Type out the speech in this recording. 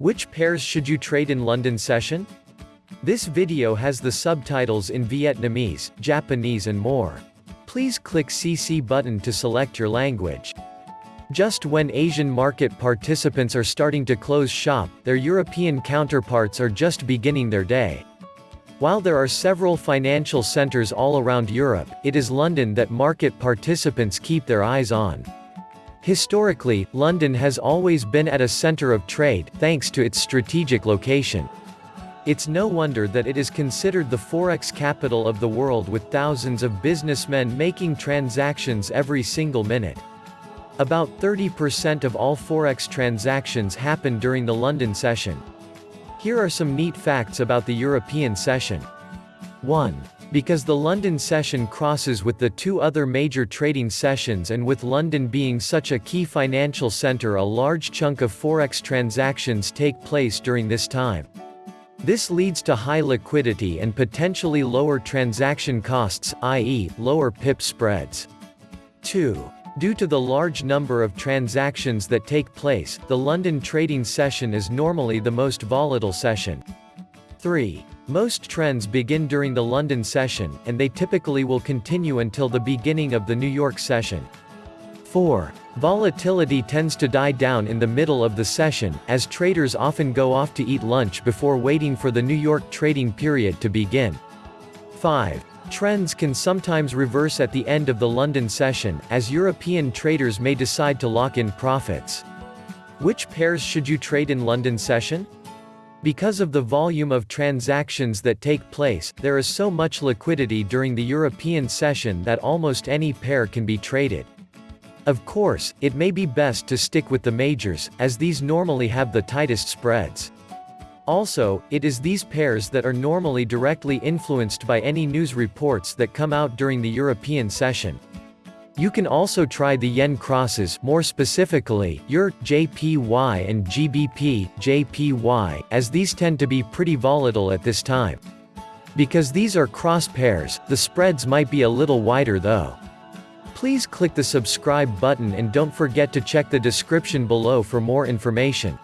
Which pairs should you trade in London session? This video has the subtitles in Vietnamese, Japanese and more. Please click CC button to select your language. Just when Asian market participants are starting to close shop, their European counterparts are just beginning their day. While there are several financial centers all around Europe, it is London that market participants keep their eyes on. Historically, London has always been at a center of trade, thanks to its strategic location. It's no wonder that it is considered the forex capital of the world with thousands of businessmen making transactions every single minute. About 30% of all forex transactions happen during the London session. Here are some neat facts about the European session. 1. Because the London session crosses with the two other major trading sessions and with London being such a key financial center a large chunk of forex transactions take place during this time. This leads to high liquidity and potentially lower transaction costs, i.e., lower PIP spreads. 2. Due to the large number of transactions that take place, the London trading session is normally the most volatile session. 3. Most trends begin during the London session, and they typically will continue until the beginning of the New York session. 4. Volatility tends to die down in the middle of the session, as traders often go off to eat lunch before waiting for the New York trading period to begin. 5. Trends can sometimes reverse at the end of the London session, as European traders may decide to lock in profits. Which pairs should you trade in London session? Because of the volume of transactions that take place, there is so much liquidity during the European session that almost any pair can be traded. Of course, it may be best to stick with the majors, as these normally have the tightest spreads. Also, it is these pairs that are normally directly influenced by any news reports that come out during the European session. You can also try the yen crosses, more specifically, EUR, JPY and GBP, JPY, as these tend to be pretty volatile at this time. Because these are cross pairs, the spreads might be a little wider though. Please click the subscribe button and don't forget to check the description below for more information.